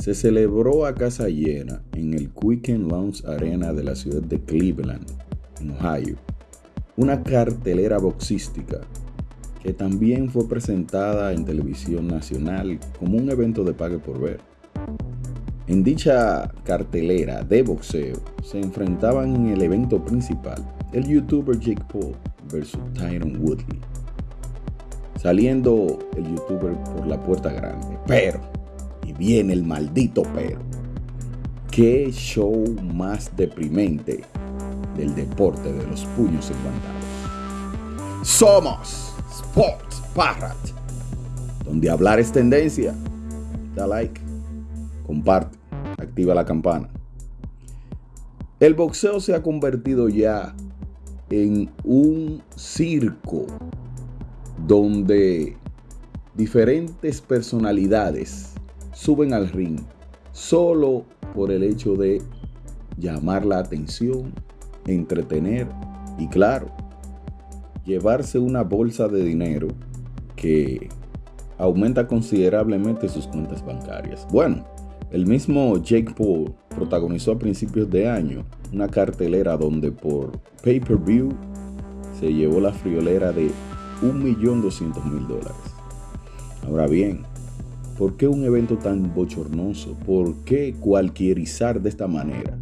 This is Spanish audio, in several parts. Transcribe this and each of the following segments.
se celebró a casa llena en el Quicken Lounge Arena de la ciudad de Cleveland, en Ohio, una cartelera boxística que también fue presentada en televisión nacional como un evento de pague por ver. En dicha cartelera de boxeo se enfrentaban en el evento principal el youtuber Jake Paul versus Tyron Woodley, saliendo el youtuber por la puerta grande. Pero, viene el maldito pero, qué show más deprimente del deporte de los puños enguantados. Somos Sports Parrot, donde hablar es tendencia. Da like, comparte, activa la campana. El boxeo se ha convertido ya en un circo donde diferentes personalidades suben al ring solo por el hecho de llamar la atención, entretener y claro, llevarse una bolsa de dinero que aumenta considerablemente sus cuentas bancarias. Bueno, el mismo Jake Paul protagonizó a principios de año una cartelera donde por pay-per-view se llevó la friolera de 1.200.000 dólares. Ahora bien, ¿por qué un evento tan bochornoso? ¿Por qué cualquierizar de esta manera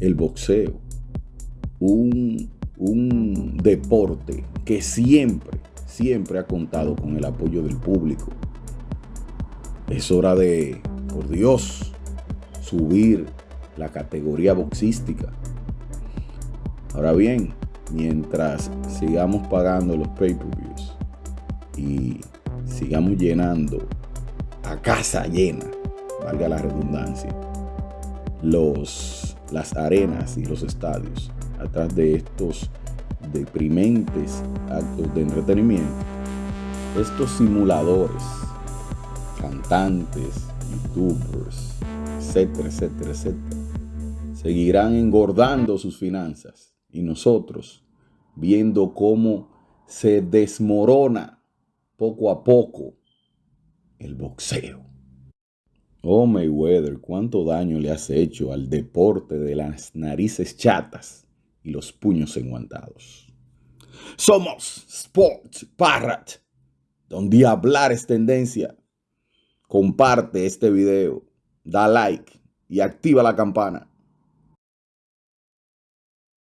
el boxeo? Un, un deporte que siempre, siempre ha contado con el apoyo del público. Es hora de, por Dios, subir la categoría boxística. Ahora bien, mientras sigamos pagando los pay-per-views y sigamos llenando a casa llena, valga la redundancia, los, las arenas y los estadios atrás de estos deprimentes actos de entretenimiento, estos simuladores, cantantes, youtubers, etcétera, etcétera, etcétera, seguirán engordando sus finanzas. Y nosotros viendo cómo se desmorona poco a poco el boxeo. Oh Mayweather, cuánto daño le has hecho al deporte de las narices chatas y los puños enguantados. Somos Sports Parrot, donde hablar es tendencia. Comparte este video, da like y activa la campana.